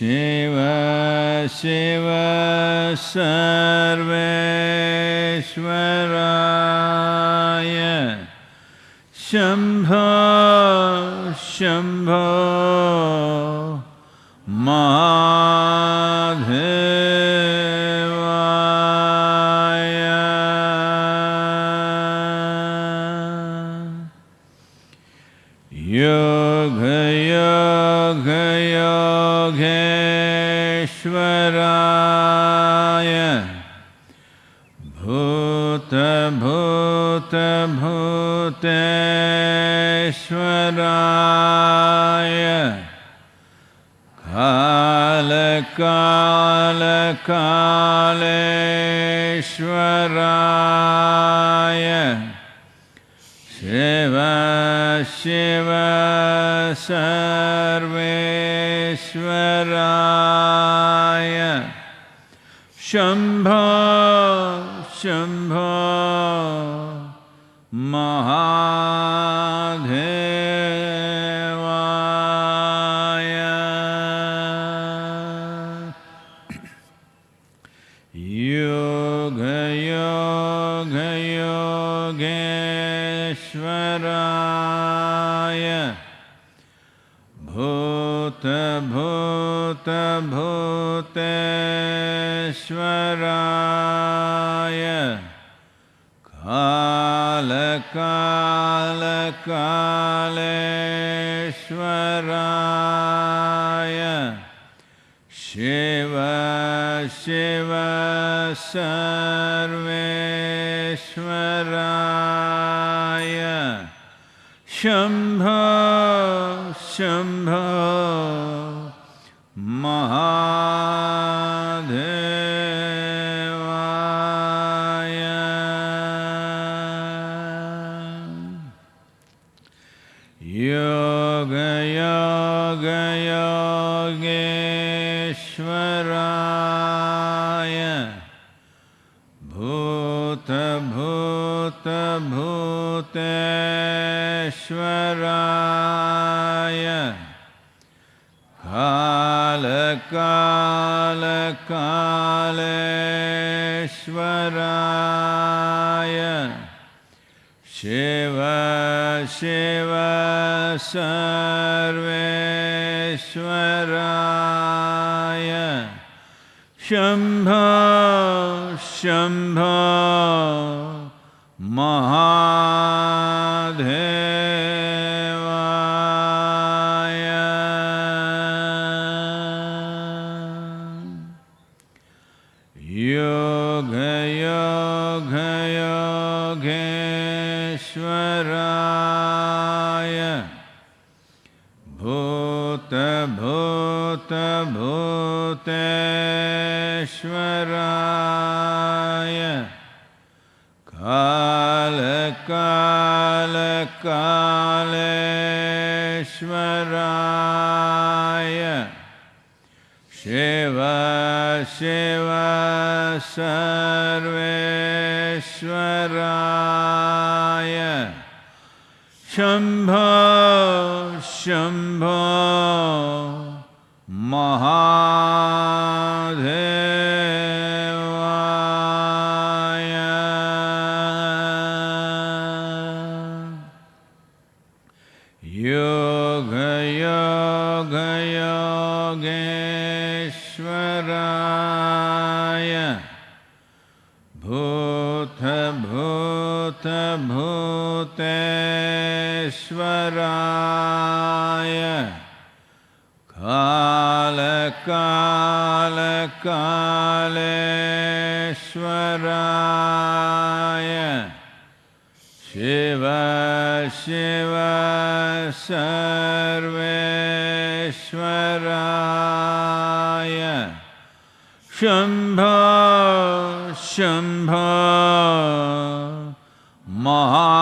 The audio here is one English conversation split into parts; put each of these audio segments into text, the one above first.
शिव सर्वेश्वराय। शम्भो शम्भो ईश्वराय भूतभूतभूतेश्वराय कालकालकालेश्वराय शिव शिव सर्वेश्वराय। शम्भो शम्भो भूतेश्वराय काल काल कालेश्वराय शिव शिव सर्वेश्वराय शम्भो शम्भो श्वराय कालकालकालेश्वराय। शिव शिव सर्वेश्वराय। शम्भ शम्भ महा Maha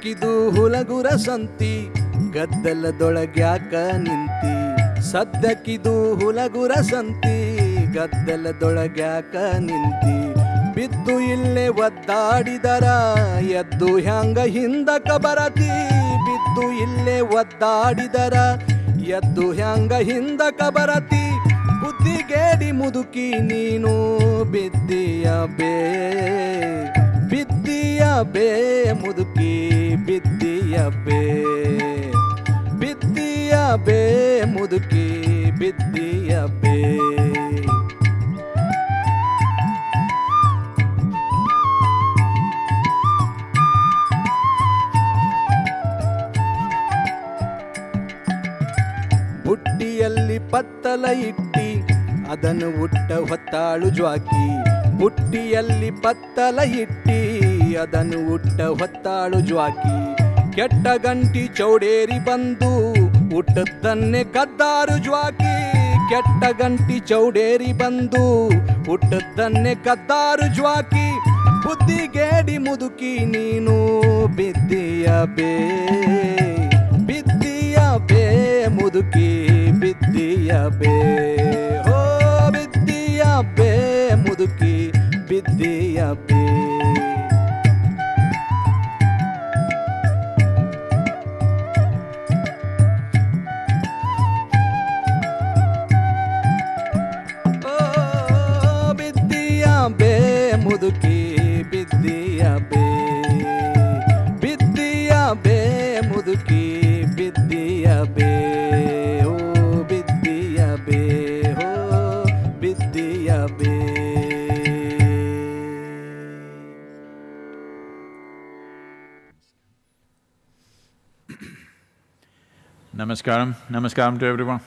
ಸದ್ಯಕ್ಕಿದು ಹುಲಗುರ ಸಂತಿ, ಗದ್ದಲದೊಳಗ್ಯಾಕ ನಿಂತಿ. ಸದ್ದಕ್ಕಿದು ಹುಲಗುರ ಸಂತಿ, ಗದ್ದಲದೊಳಗ್ಯಾಕ ನಿಂತಿ. ಬಿದ್ದು ಇಲ್ಲೇ ಒದ್ದಾಡಿದರ, ಎದ್ದು ಹ್ಯಾಂಗ ಹಿಂದಕ ಬರತಿ. ಬಿದ್ದು ಇಲ್ಲೇ ಒದ್ದಾಡಿದರ, ಎದ್ದು ಹ್ಯಾಂಗ ಹಿಂದಕ ಬರತಿ. ಬುದ್ಧಿಗೇಡಿ ಮುದುಕಿ ನೀನು ಬಿದ್ದಿಯ ಬೇ ಬಿದ್ದಿಯ ಬೇ ಮುದುಕಿ. ಬಿದ್ದಿಯ ಬೇ ಬಿದ್ದಿಯ ಬೇ, ಮುದುಕಿ ಬಿದ್ದಿಯ ಬೇ. ಬುಟ್ಟಿಯಲ್ಲಿ ಪತ್ತಲ ಇಟ್ಟಿ, ಅದನ್ನು ಉಟ್ಟ ಹೊತ್ತಾಳು ಜ್ವಾಕಿ. ಬುಟ್ಟಿಯಲ್ಲಿ ಪತ್ತಲ ಇಟ್ಟಿ ಅದನ್ನು ಹುಟ್ಟ ಹೊತ್ತಾಳು ಜ್ವಾಕಿ. ಕೆಟ್ಟ ಗಂಟಿ ಚೌಡೇರಿ ಬಂದು ಹುಟ್ಟದ್ದನ್ನೇ ಕದ್ದಾರು ಜ್ವಾಕಿ. ಕೆಟ್ಟ ಗಂಟಿ ಚೌಡೇರಿ ಬಂದು ಹುಟ್ಟದ್ದನ್ನೇ ಕದ್ದಾರು ಜ್ವಾಕಿ. ಬುದ್ಧಿಗೇಡಿ ಮುದುಕಿ ನೀನು ಬಿದ್ದಿಯ ಬೇ ಬಿದ್ದಿಯ ಬೇ ಮುದುಕಿ, ಬಿದ್ದಿಯ ಬೇ. ಹೋ, ಬಿದ್ದಿಯ ಬೇ ಮುದುಕಿ, ಬಿದ್ದಿಯ Namaskaram. Namaskaram to everyone.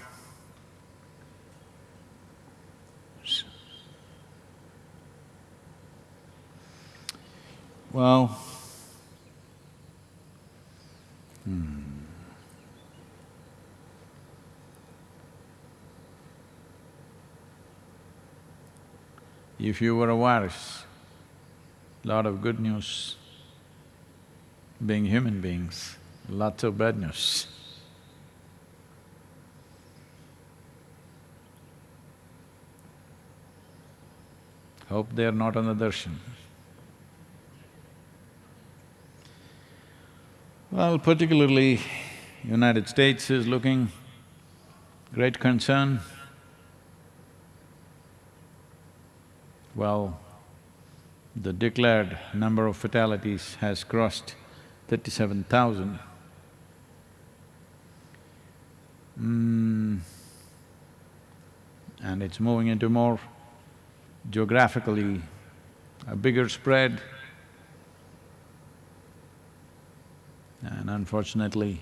Well, hmm. if you were a virus, lot of good news, being human beings, lots of bad news. Hope they are not on the darshan. Well, particularly United States is looking great concern. Well, the declared number of fatalities has crossed thirty-seven thousand. Mm, and it's moving into more geographically a bigger spread. And unfortunately,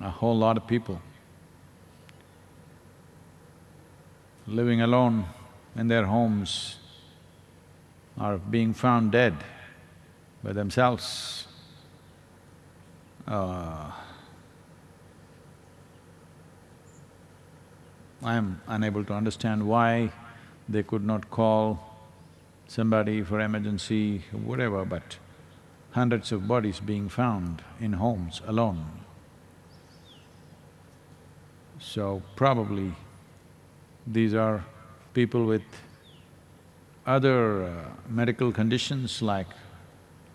a whole lot of people living alone in their homes are being found dead by themselves. Uh, I am unable to understand why they could not call somebody for emergency, whatever, but hundreds of bodies being found in homes alone. So probably these are people with other uh, medical conditions like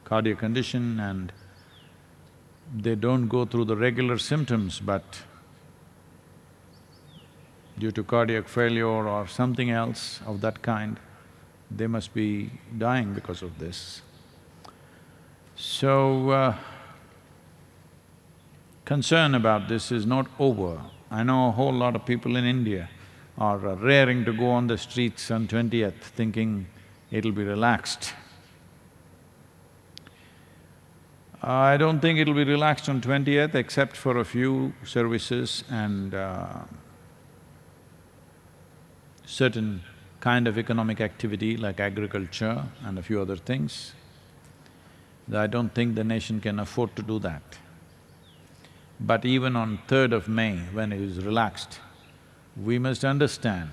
cardiac condition and they don't go through the regular symptoms, but due to cardiac failure or something else of that kind, they must be dying because of this. So, uh, concern about this is not over. I know a whole lot of people in India are raring to go on the streets on twentieth thinking it'll be relaxed. I don't think it'll be relaxed on twentieth except for a few services and uh, certain kind of economic activity like agriculture and a few other things. I don't think the nation can afford to do that. But even on 3rd of May, when it is relaxed, we must understand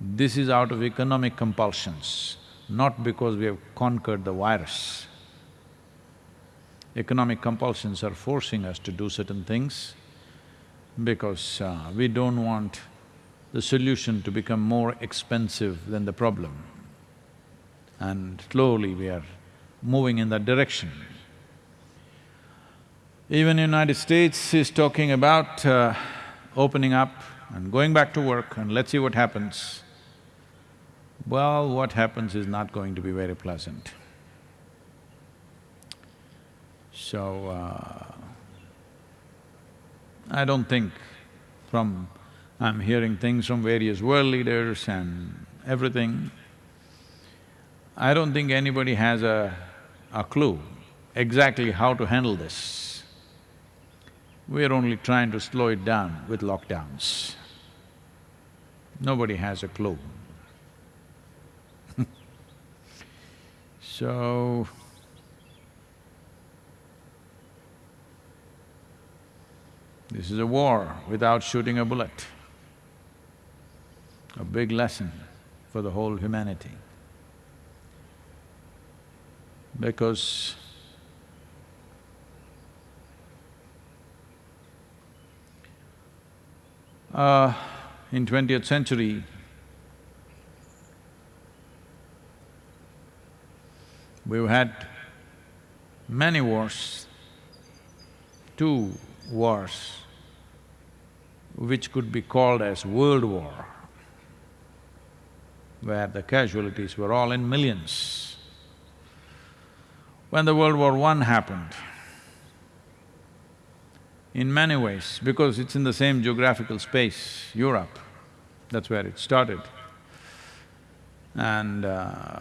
this is out of economic compulsions, not because we have conquered the virus. Economic compulsions are forcing us to do certain things because uh, we don't want the solution to become more expensive than the problem. And slowly we are moving in that direction. Even United States is talking about uh, opening up and going back to work and let's see what happens. Well, what happens is not going to be very pleasant. So, uh, I don't think from… I'm hearing things from various world leaders and everything. I don't think anybody has a, a clue exactly how to handle this. We're only trying to slow it down with lockdowns. Nobody has a clue. so, this is a war without shooting a bullet, a big lesson for the whole humanity. Because uh, in twentieth century, we've had many wars, two wars which could be called as world war, where the casualties were all in millions. When the World War I happened, in many ways, because it's in the same geographical space, Europe, that's where it started. And uh,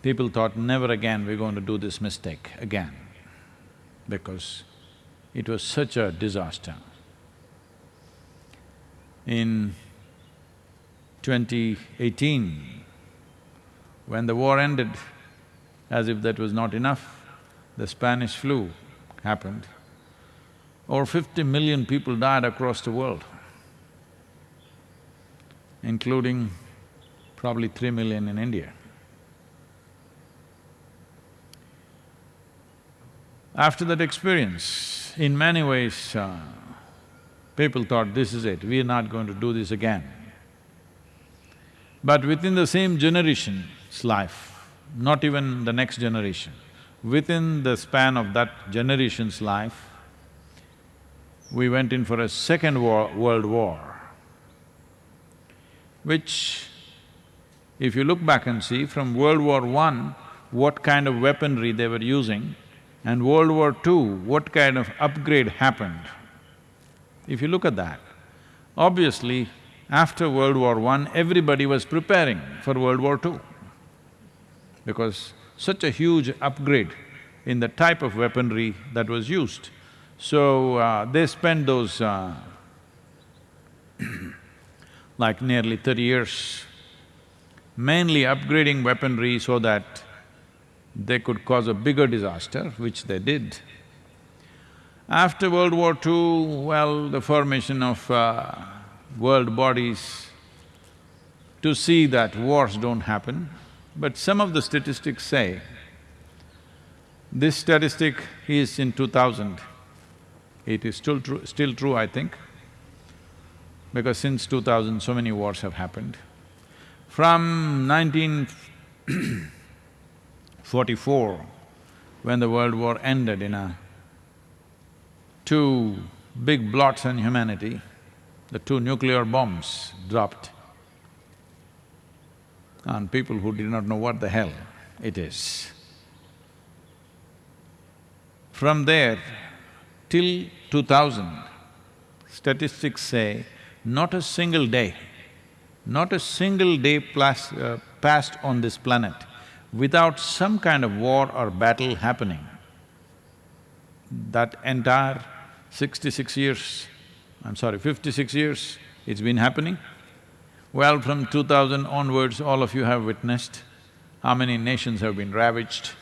people thought, never again we're going to do this mistake again, because it was such a disaster. In 2018, when the war ended, as if that was not enough, the Spanish flu happened. Over fifty million people died across the world including probably three million in India. After that experience, in many ways, uh, people thought, this is it, we are not going to do this again. But within the same generation's life, not even the next generation, within the span of that generation's life, we went in for a second war, world war which if you look back and see from World War I, what kind of weaponry they were using, and World War II, what kind of upgrade happened. If you look at that, obviously after World War I, everybody was preparing for World War II because such a huge upgrade in the type of weaponry that was used. So, uh, they spent those uh, like nearly thirty years, mainly upgrading weaponry so that they could cause a bigger disaster, which they did. After World War II, well, the formation of uh, world bodies to see that wars don't happen, but some of the statistics say, this statistic is in 2000, it is still true, still true, I think, because since 2000 so many wars have happened. From 1944, when the world war ended in a two big blots on humanity, the two nuclear bombs dropped on people who did not know what the hell it is. From there till two thousand, statistics say not a single day, not a single day plus, uh, passed on this planet without some kind of war or battle happening. That entire sixty-six years, I'm sorry, fifty-six years it's been happening. Well, from two thousand onwards, all of you have witnessed how many nations have been ravaged.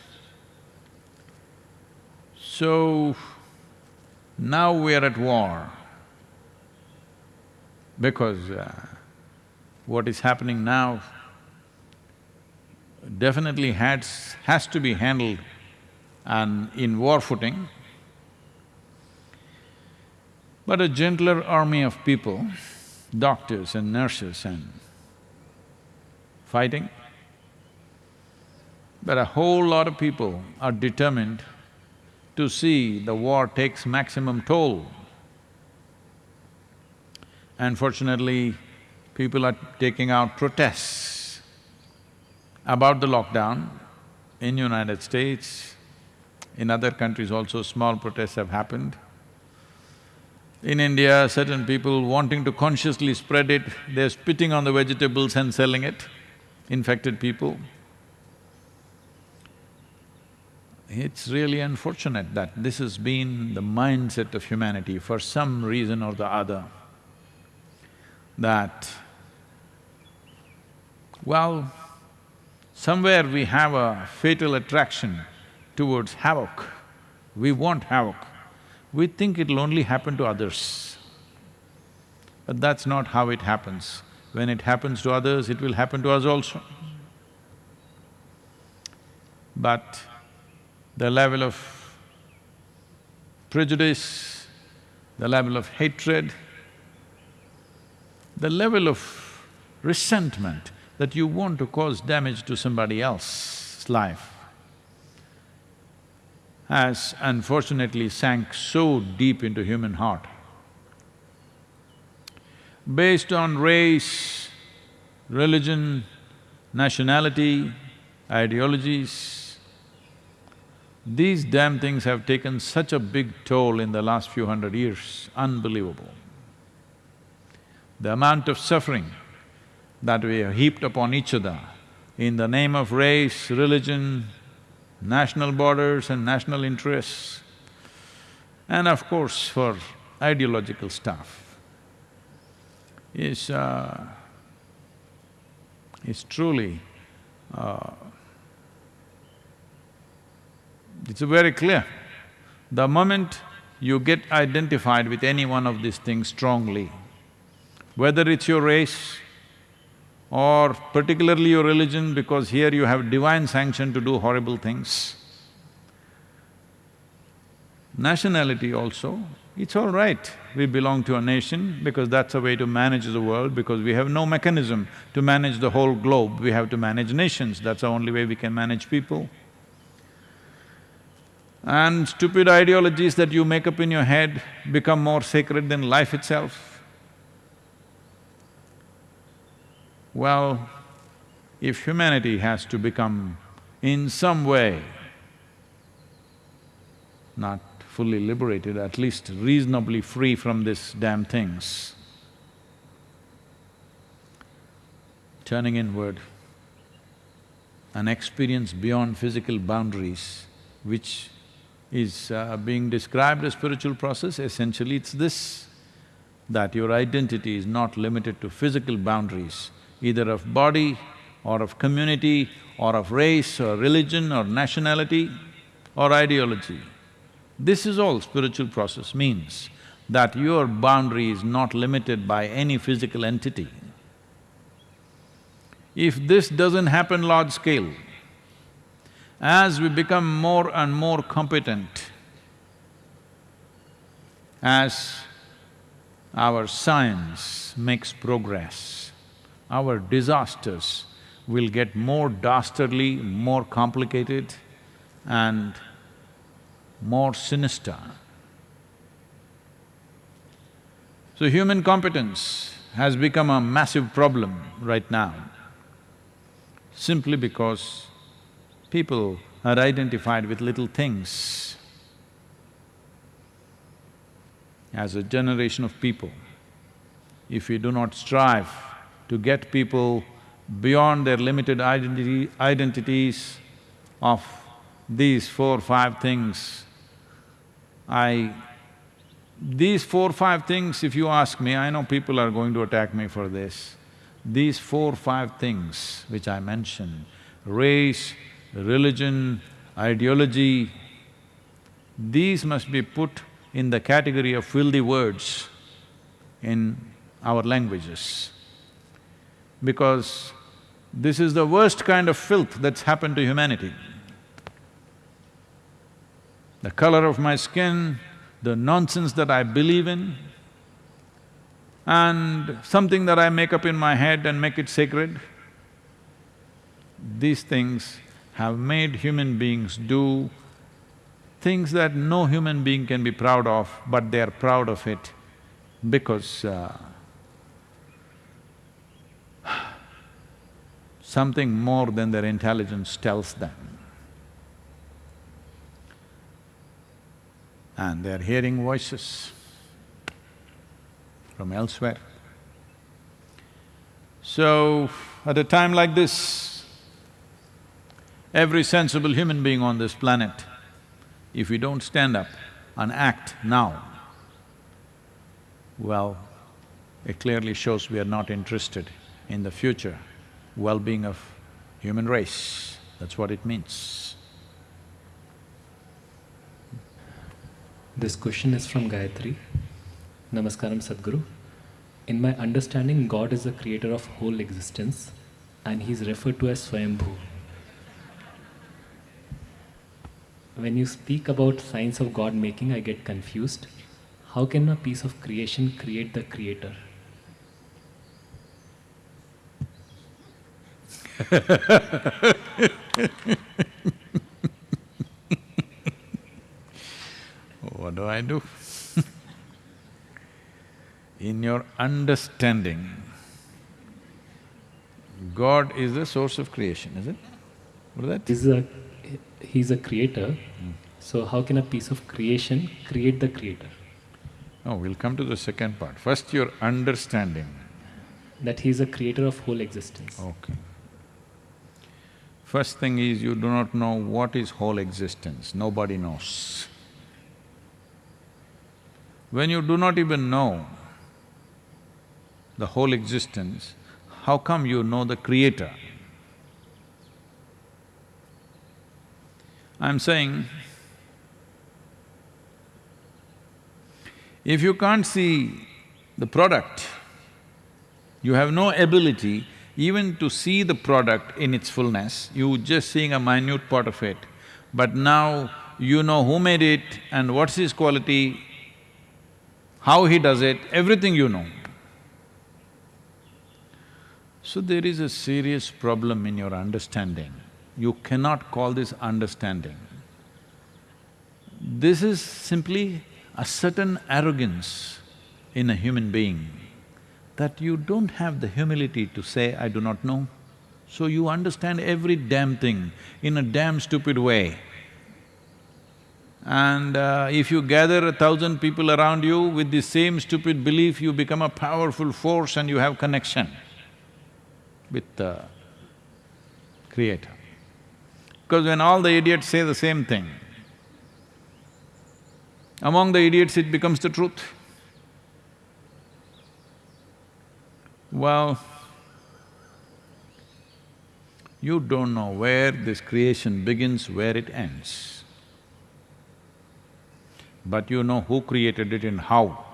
So, now we are at war because uh, what is happening now definitely has, has to be handled and in war footing. But a gentler army of people, doctors and nurses and fighting, but a whole lot of people are determined to see the war takes maximum toll. Unfortunately, people are taking out protests about the lockdown in United States, in other countries also small protests have happened. In India, certain people wanting to consciously spread it, they're spitting on the vegetables and selling it, infected people. It's really unfortunate that this has been the mindset of humanity for some reason or the other, that, well, somewhere we have a fatal attraction towards havoc. We want havoc. We think it'll only happen to others. But that's not how it happens. When it happens to others, it will happen to us also. But the level of prejudice, the level of hatred, the level of resentment that you want to cause damage to somebody else's life has unfortunately sank so deep into human heart. Based on race, religion, nationality, ideologies, these damn things have taken such a big toll in the last few hundred years, unbelievable. The amount of suffering that we have heaped upon each other in the name of race, religion, national borders and national interests, and of course for ideological stuff, is… Uh, is truly uh, it's very clear. The moment you get identified with any one of these things strongly, whether it's your race or particularly your religion because here you have divine sanction to do horrible things. Nationality also, it's all right, we belong to a nation because that's a way to manage the world because we have no mechanism to manage the whole globe, we have to manage nations, that's the only way we can manage people and stupid ideologies that you make up in your head become more sacred than life itself? Well, if humanity has to become in some way not fully liberated, at least reasonably free from these damn things, turning inward, an experience beyond physical boundaries which is uh, being described as spiritual process, essentially it's this, that your identity is not limited to physical boundaries, either of body or of community or of race or religion or nationality or ideology. This is all spiritual process means, that your boundary is not limited by any physical entity. If this doesn't happen large scale, as we become more and more competent, as our science makes progress, our disasters will get more dastardly, more complicated and more sinister. So human competence has become a massive problem right now, simply because people are identified with little things. As a generation of people, if we do not strive to get people beyond their limited identities of these four, or five things, I… These four, or five things, if you ask me, I know people are going to attack me for this. These four, or five things which I mentioned, race, religion, ideology, these must be put in the category of filthy words in our languages. Because this is the worst kind of filth that's happened to humanity. The color of my skin, the nonsense that I believe in, and something that I make up in my head and make it sacred, these things have made human beings do things that no human being can be proud of, but they are proud of it because uh, something more than their intelligence tells them. And they're hearing voices from elsewhere. So, at a time like this, every sensible human being on this planet, if we don't stand up and act now, well, it clearly shows we are not interested in the future well-being of human race. That's what it means. This question is from Gayatri. Namaskaram Sadhguru. In my understanding, God is the creator of whole existence and he is referred to as Swayambhu. When you speak about science of God making, I get confused. How can a piece of creation create the creator? What do I do? In your understanding, God is the source of creation, is it? What is that? He's a, he's a creator, so how can a piece of creation create the creator? No, we'll come to the second part. First, your understanding. That he is a creator of whole existence. Okay. First thing is you do not know what is whole existence, nobody knows. When you do not even know the whole existence, how come you know the creator? I'm saying, if you can't see the product, you have no ability even to see the product in its fullness, you just seeing a minute part of it, but now you know who made it and what's his quality, how he does it, everything you know. So there is a serious problem in your understanding. You cannot call this understanding. This is simply a certain arrogance in a human being that you don't have the humility to say, I do not know. So you understand every damn thing in a damn stupid way. And uh, if you gather a thousand people around you with the same stupid belief, you become a powerful force and you have connection with the Creator. Because when all the idiots say the same thing, among the idiots it becomes the truth. Well, you don't know where this creation begins, where it ends. But you know who created it and how.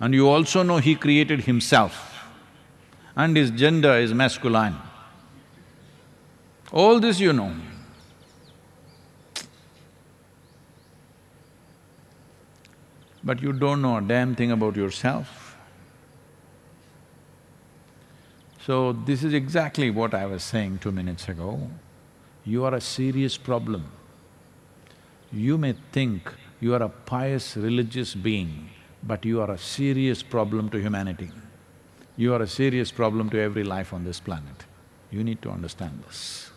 And you also know he created himself and his gender is masculine. All this you know. But you don't know a damn thing about yourself. So this is exactly what I was saying two minutes ago. You are a serious problem. You may think you are a pious religious being, but you are a serious problem to humanity. You are a serious problem to every life on this planet. You need to understand this.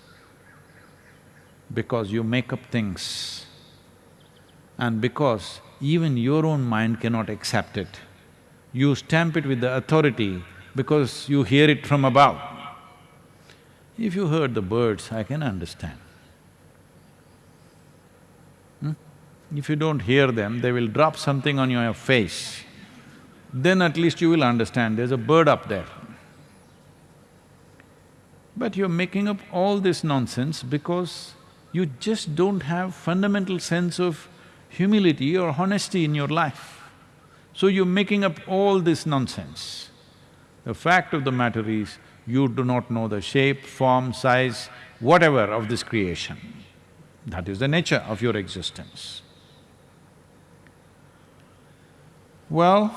Because you make up things and because even your own mind cannot accept it, you stamp it with the authority because you hear it from above. If you heard the birds, I can understand. Hmm? If you don't hear them, they will drop something on your face. Then at least you will understand there's a bird up there. But you're making up all this nonsense because you just don't have fundamental sense of humility or honesty in your life. So you're making up all this nonsense. The fact of the matter is, you do not know the shape, form, size, whatever of this creation. That is the nature of your existence. Well,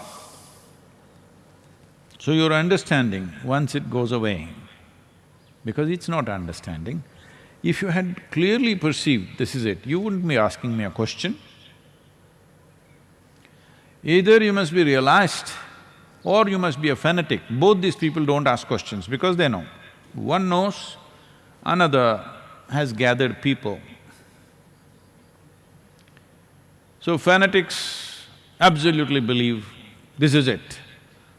so your understanding, once it goes away, because it's not understanding, if you had clearly perceived this is it, you wouldn't be asking me a question. Either you must be realized or you must be a fanatic. Both these people don't ask questions because they know. One knows, another has gathered people. So fanatics absolutely believe this is it,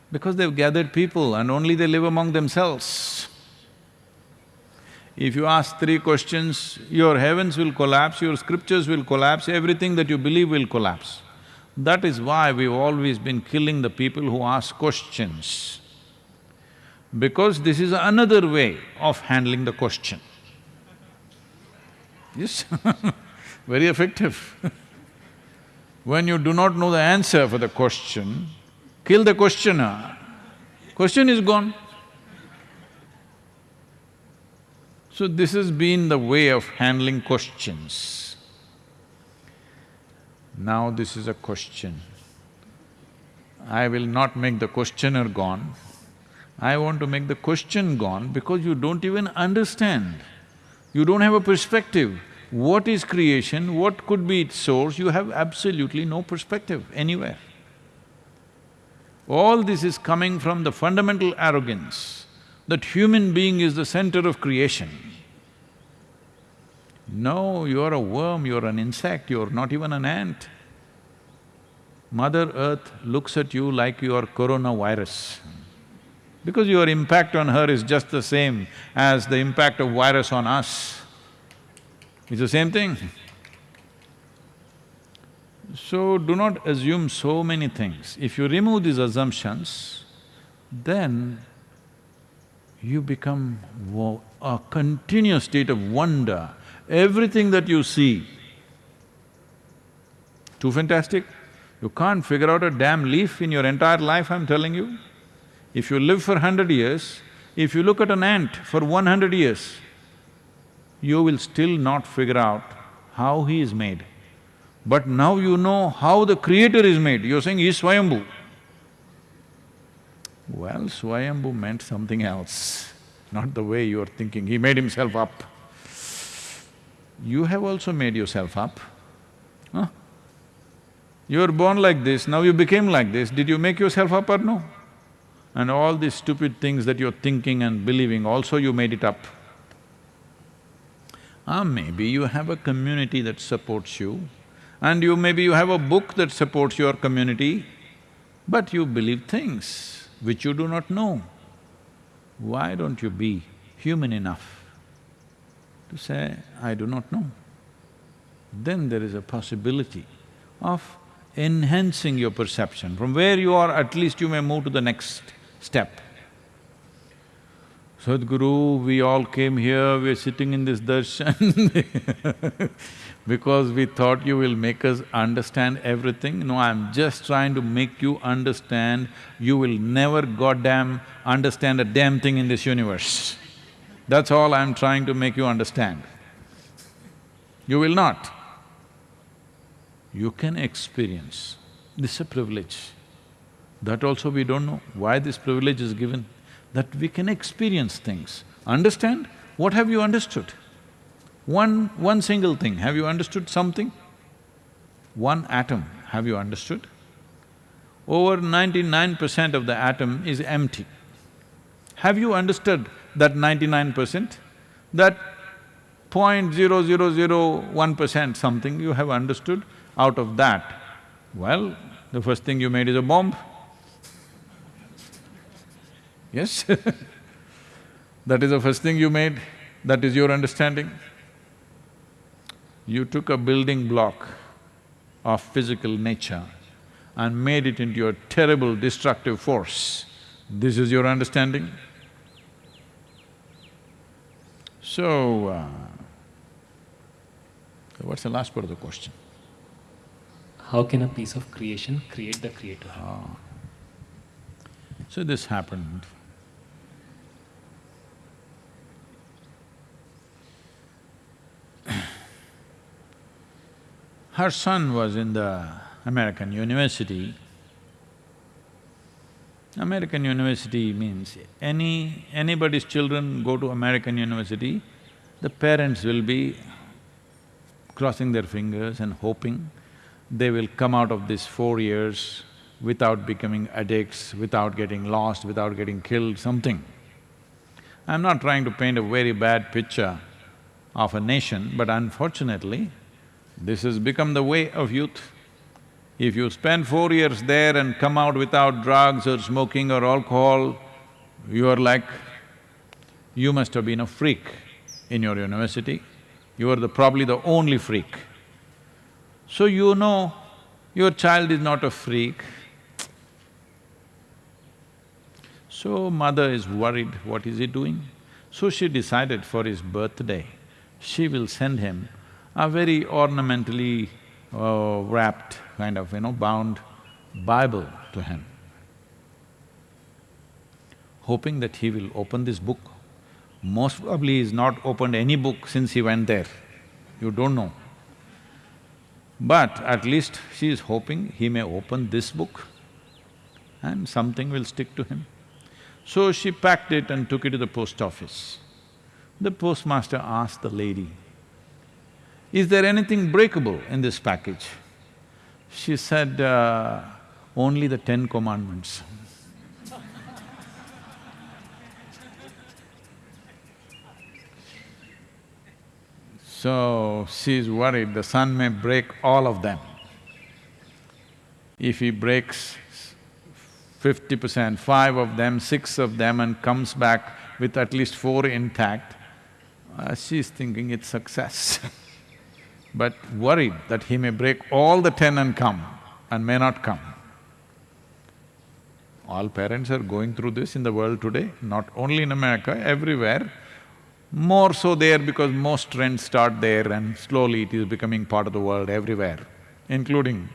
because they've gathered people and only they live among themselves. If you ask three questions, your heavens will collapse, your scriptures will collapse, everything that you believe will collapse. That is why we've always been killing the people who ask questions. Because this is another way of handling the question. Yes, very effective. when you do not know the answer for the question, kill the questioner, question is gone. So this has been the way of handling questions. Now this is a question. I will not make the questioner gone. I want to make the question gone because you don't even understand. You don't have a perspective. What is creation? What could be its source? You have absolutely no perspective anywhere. All this is coming from the fundamental arrogance that human being is the center of creation. No, you're a worm, you're an insect, you're not even an ant. Mother Earth looks at you like you are coronavirus. Because your impact on her is just the same as the impact of virus on us. It's the same thing. So do not assume so many things. If you remove these assumptions, then you become a continuous state of wonder Everything that you see, too fantastic? You can't figure out a damn leaf in your entire life, I'm telling you. If you live for hundred years, if you look at an ant for one hundred years, you will still not figure out how he is made. But now you know how the creator is made, you're saying he's Swayambhu. Well, Swayambhu meant something else, not the way you're thinking, he made himself up you have also made yourself up. Huh? You were born like this, now you became like this, did you make yourself up or no? And all these stupid things that you're thinking and believing, also you made it up. Ah, maybe you have a community that supports you, and you maybe you have a book that supports your community, but you believe things which you do not know. Why don't you be human enough to say, I do not know. Then there is a possibility of enhancing your perception. From where you are, at least you may move to the next step. Sadhguru, we all came here, we're sitting in this darshan because we thought you will make us understand everything. No, I'm just trying to make you understand, you will never goddamn understand a damn thing in this universe. That's all I'm trying to make you understand. You will not. You can experience. This is a privilege. That also we don't know why this privilege is given, that we can experience things. Understand? What have you understood? One… one single thing, have you understood something? One atom, have you understood? over ninety-nine percent of the atom is empty. Have you understood that ninety-nine percent? That point zero zero zero one percent something you have understood, out of that, well, the first thing you made is a bomb. Yes That is the first thing you made, that is your understanding. You took a building block of physical nature and made it into a terrible destructive force. This is your understanding? So, uh, what's the last part of the question? How can a piece of creation create the creator? So this happened. Her son was in the American university. American university means any… anybody's children go to American university, the parents will be crossing their fingers and hoping they will come out of this four years without becoming addicts, without getting lost, without getting killed, something. I'm not trying to paint a very bad picture of a nation, but unfortunately, this has become the way of youth. If you spend four years there and come out without drugs or smoking or alcohol, you are like, you must have been a freak in your university. You are the… probably the only freak. So you know your child is not a freak. So mother is worried, what is he doing? So she decided for his birthday, she will send him a very ornamentally uh, wrapped, kind of, you know, bound Bible to him, hoping that he will open this book. Most probably he's not opened any book since he went there, you don't know. But at least she is hoping he may open this book and something will stick to him. So she packed it and took it to the post office. The postmaster asked the lady, is there anything breakable in this package? She said, uh, only the Ten Commandments. so, she's worried the son may break all of them. If he breaks fifty percent, five of them, six of them and comes back with at least four intact, uh, she's thinking it's success but worried that he may break all the ten and come and may not come. All parents are going through this in the world today, not only in America, everywhere. More so there because most trends start there and slowly it is becoming part of the world everywhere, including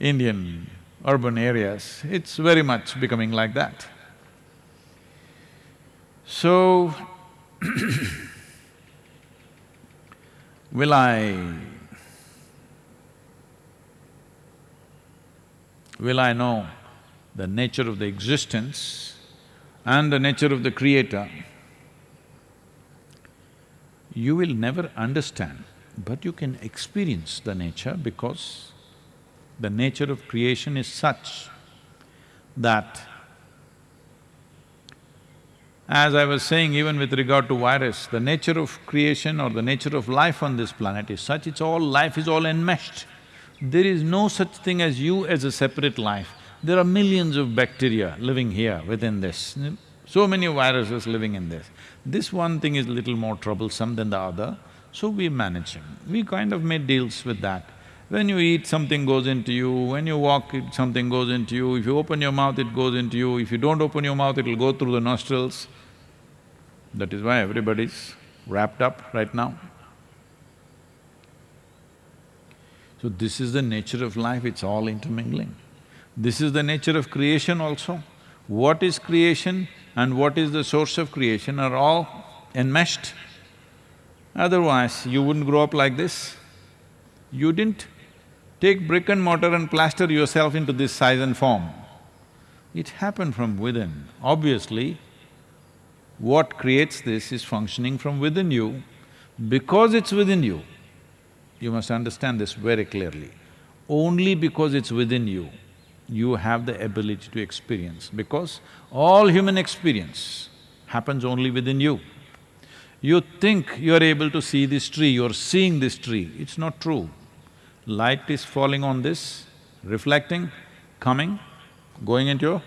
Indian urban areas. It's very much becoming like that. So, will I will I know the nature of the existence and the nature of the creator, you will never understand, but you can experience the nature because the nature of creation is such that as I was saying, even with regard to virus, the nature of creation or the nature of life on this planet is such, it's all… life is all enmeshed. There is no such thing as you as a separate life. There are millions of bacteria living here within this, so many viruses living in this. This one thing is little more troublesome than the other, so we manage it. We kind of made deals with that. When you eat, something goes into you, when you walk, it, something goes into you, if you open your mouth, it goes into you, if you don't open your mouth, it'll go through the nostrils. That is why everybody's wrapped up right now. So this is the nature of life, it's all intermingling. This is the nature of creation also. What is creation and what is the source of creation are all enmeshed. Otherwise, you wouldn't grow up like this. You didn't take brick and mortar and plaster yourself into this size and form. It happened from within. Obviously, what creates this is functioning from within you. Because it's within you, you must understand this very clearly. Only because it's within you, you have the ability to experience because all human experience happens only within you. You think you're able to see this tree, you're seeing this tree, it's not true. Light is falling on this, reflecting, coming, going into your…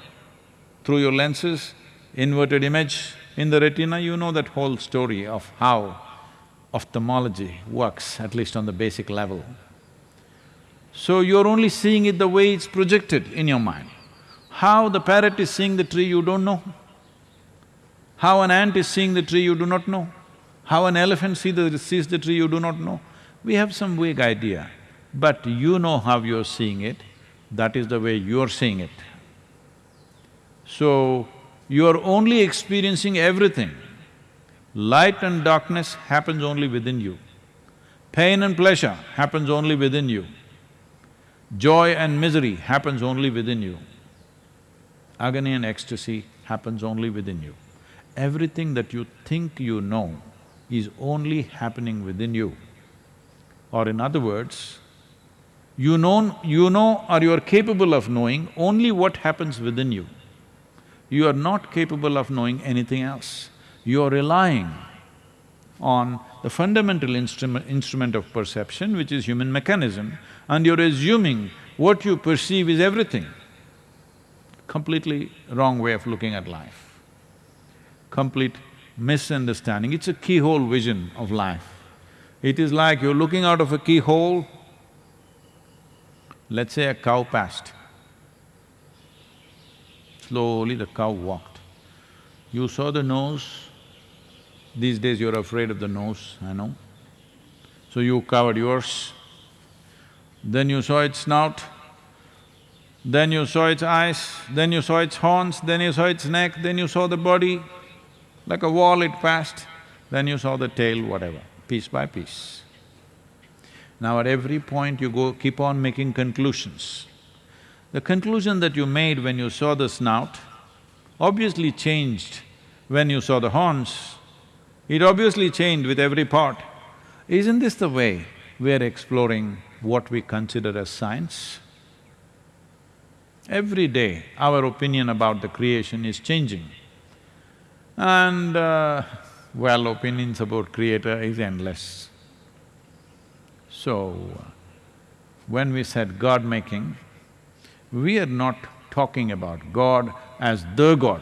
through your lenses, inverted image in the retina, you know that whole story of how ophthalmology works, at least on the basic level. So you're only seeing it the way it's projected in your mind. How the parrot is seeing the tree, you don't know. How an ant is seeing the tree, you do not know. How an elephant see the, sees the tree, you do not know. We have some vague idea, but you know how you're seeing it, that is the way you're seeing it. So, you're only experiencing everything. Light and darkness happens only within you. Pain and pleasure happens only within you. Joy and misery happens only within you. Agony and ecstasy happens only within you. Everything that you think you know is only happening within you. Or in other words, you know… you know or you are capable of knowing only what happens within you. You are not capable of knowing anything else. You are relying on the fundamental instrument, instrument of perception, which is human mechanism, and you're assuming what you perceive is everything. Completely wrong way of looking at life. Complete misunderstanding. It's a keyhole vision of life. It is like you're looking out of a keyhole, let's say a cow passed. Slowly the cow walked. You saw the nose, these days you're afraid of the nose, I know. So you covered yours. Then you saw its snout, then you saw its eyes, then you saw its horns, then you saw its neck, then you saw the body. Like a wall it passed, then you saw the tail, whatever, piece by piece. Now at every point you go… keep on making conclusions. The conclusion that you made when you saw the snout obviously changed when you saw the horns, it obviously changed with every part. Isn't this the way we're exploring what we consider as science? Every day, our opinion about the creation is changing. And, uh, well, opinions about creator is endless. So, when we said God-making, we are not talking about God as the God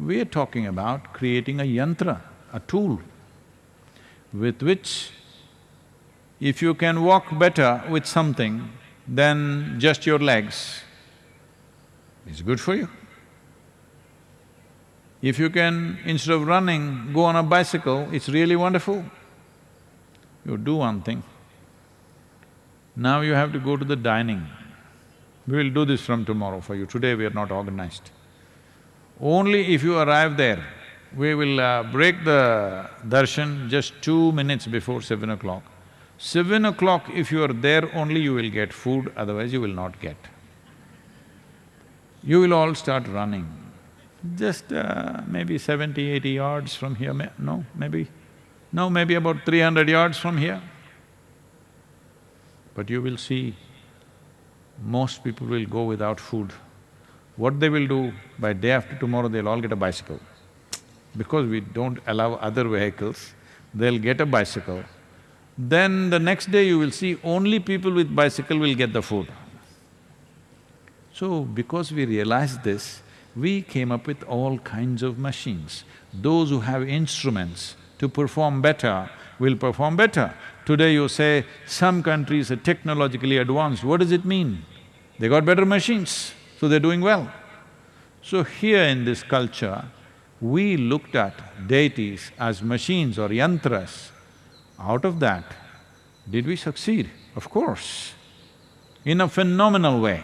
we are talking about creating a yantra, a tool, with which if you can walk better with something than just your legs, it's good for you. If you can, instead of running, go on a bicycle, it's really wonderful. You do one thing. Now you have to go to the dining. We will do this from tomorrow for you. Today we are not organized. Only if you arrive there, we will uh, break the darshan just two minutes before seven o'clock. Seven o'clock, if you are there, only you will get food, otherwise you will not get. You will all start running. Just uh, maybe seventy, eighty yards from here, no, maybe… no, maybe about three hundred yards from here. But you will see, most people will go without food. What they will do, by day after tomorrow they'll all get a bicycle. Because we don't allow other vehicles, they'll get a bicycle. Then the next day you will see only people with bicycle will get the food. So, because we realized this, we came up with all kinds of machines. Those who have instruments to perform better will perform better. Today you say, some countries are technologically advanced, what does it mean? They got better machines so they're doing well. So here in this culture, we looked at deities as machines or yantras. Out of that, did we succeed? Of course. In a phenomenal way,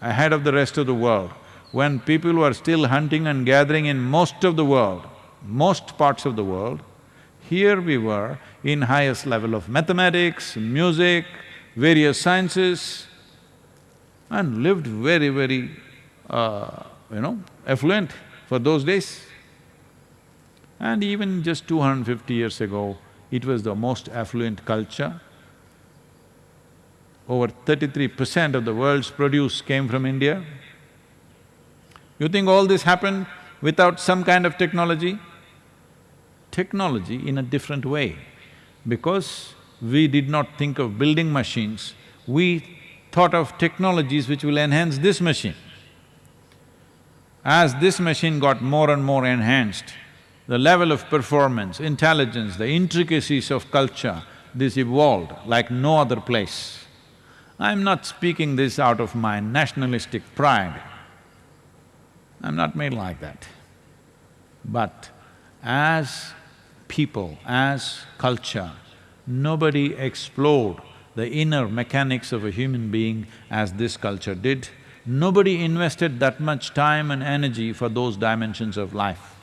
ahead of the rest of the world. When people were still hunting and gathering in most of the world, most parts of the world, here we were in highest level of mathematics, music, various sciences, and lived very, very, uh, you know, affluent for those days. And even just 250 years ago, it was the most affluent culture. over thirty-three percent of the world's produce came from India. You think all this happened without some kind of technology? Technology in a different way. Because we did not think of building machines, we thought of technologies which will enhance this machine. As this machine got more and more enhanced, the level of performance, intelligence, the intricacies of culture, this evolved like no other place. I'm not speaking this out of my nationalistic pride. I'm not made like that. But as people, as culture, nobody explored the inner mechanics of a human being as this culture did. Nobody invested that much time and energy for those dimensions of life.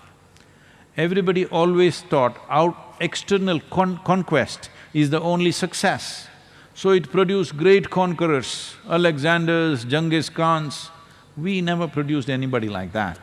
Everybody always thought out external con conquest is the only success. So it produced great conquerors, Alexanders, Genghis Khans. We never produced anybody like that.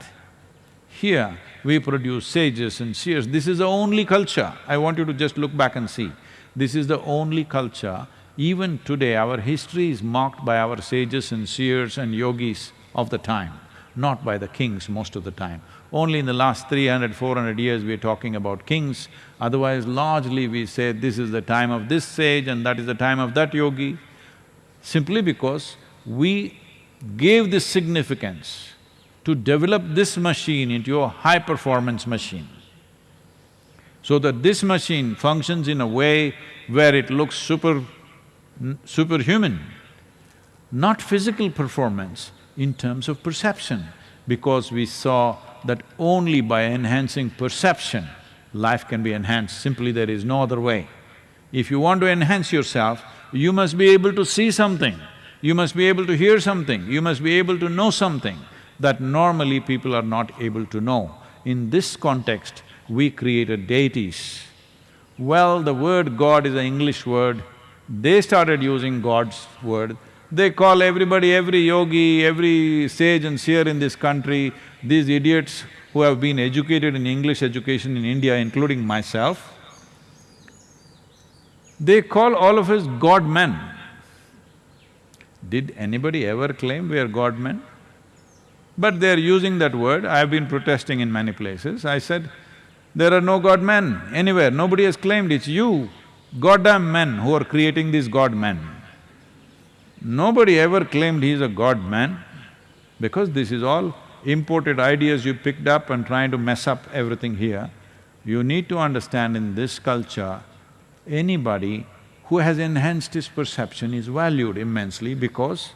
Here, we produce sages and seers. This is the only culture. I want you to just look back and see. This is the only culture. Even today, our history is marked by our sages and seers and yogis of the time, not by the kings most of the time. Only in the last 300, 400 years we're talking about kings, otherwise largely we say this is the time of this sage and that is the time of that yogi, simply because we gave this significance to develop this machine into a high-performance machine. So that this machine functions in a way where it looks super… superhuman, not physical performance, in terms of perception, because we saw that only by enhancing perception, life can be enhanced, simply there is no other way. If you want to enhance yourself, you must be able to see something, you must be able to hear something, you must be able to know something that normally people are not able to know. In this context, we created deities. Well, the word God is an English word, they started using God's word, they call everybody, every yogi, every sage and seer in this country, these idiots who have been educated in English education in India, including myself, they call all of us God men. Did anybody ever claim we are God men? But they're using that word, I've been protesting in many places. I said, there are no God men anywhere, nobody has claimed, it's you, goddamn men who are creating these God men. Nobody ever claimed he's a god man, because this is all imported ideas you picked up and trying to mess up everything here. You need to understand in this culture, anybody who has enhanced his perception is valued immensely because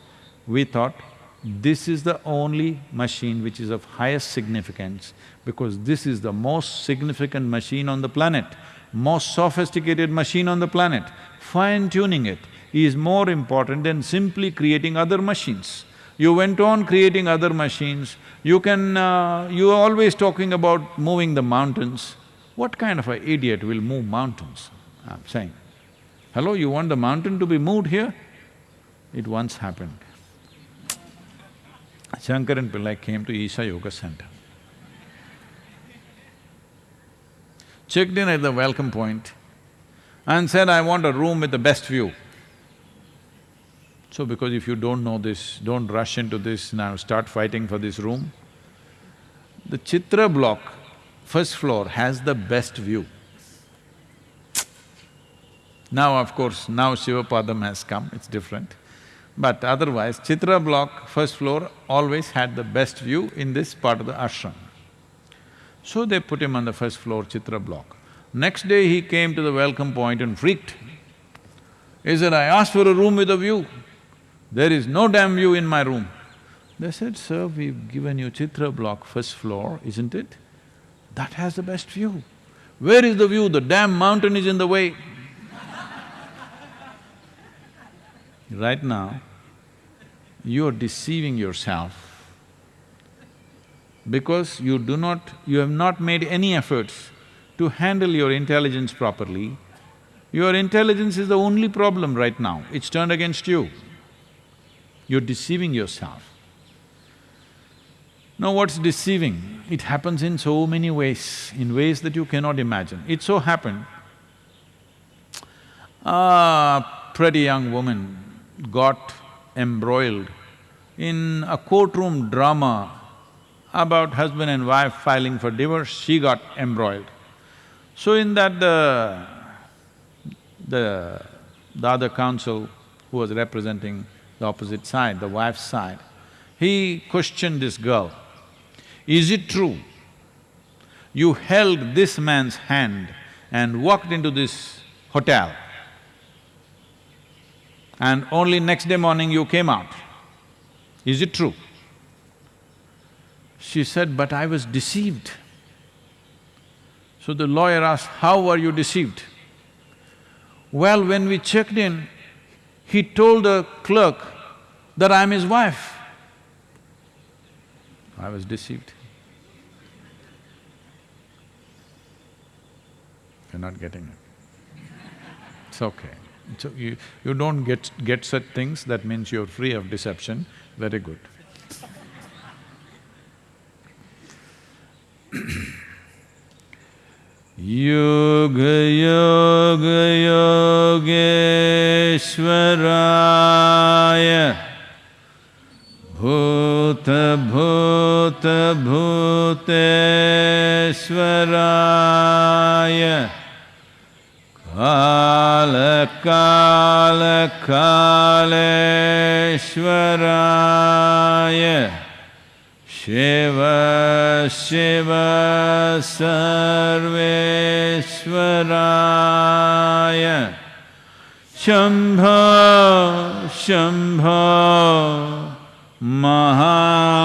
we thought this is the only machine which is of highest significance because this is the most significant machine on the planet, most sophisticated machine on the planet. Fine-tuning it is more important than simply creating other machines. You went on creating other machines, you can… Uh, you're always talking about moving the mountains. What kind of an idiot will move mountains? I'm saying. Hello, you want the mountain to be moved here? It once happened. Shankaran Pillai came to Isha Yoga Center. Checked in at the welcome point and said, I want a room with the best view. So because if you don't know this, don't rush into this now, start fighting for this room. The Chitra block, first floor, has the best view. Now of course, now Sivapadam has come, it's different. But otherwise, Chitra block, first floor, always had the best view in this part of the ashram. So they put him on the first floor Chitra block. Next day he came to the welcome point and freaked. He said, I asked for a room with a view. There is no damn view in my room. They said, sir, we've given you Chitra block, first floor, isn't it? That has the best view. Where is the view? The damn mountain is in the way. right now, you are deceiving yourself because you do not… you have not made any efforts to handle your intelligence properly. Your intelligence is the only problem right now, it's turned against you. You're deceiving yourself. Now what's deceiving? It happens in so many ways, in ways that you cannot imagine. It so happened, a pretty young woman got embroiled in a courtroom drama about husband and wife filing for divorce, she got embroiled. So in that the… the… the other counsel who was representing the opposite side, the wife's side, he questioned this girl, is it true you held this man's hand and walked into this hotel and only next day morning you came out? Is it true? She said, but I was deceived. So the lawyer asked, how were you deceived? Well, when we checked in, he told the clerk that I'm his wife. I was deceived. You're not getting it. It's okay. So you… you don't get… get such things, that means you're free of deception, very good. योग योगयोगेश्वराय भूत भूत भूतश्वराय काल कालकाल्वराय शिव शिव सर्वेश्वराय। शम्भ शम्भ महा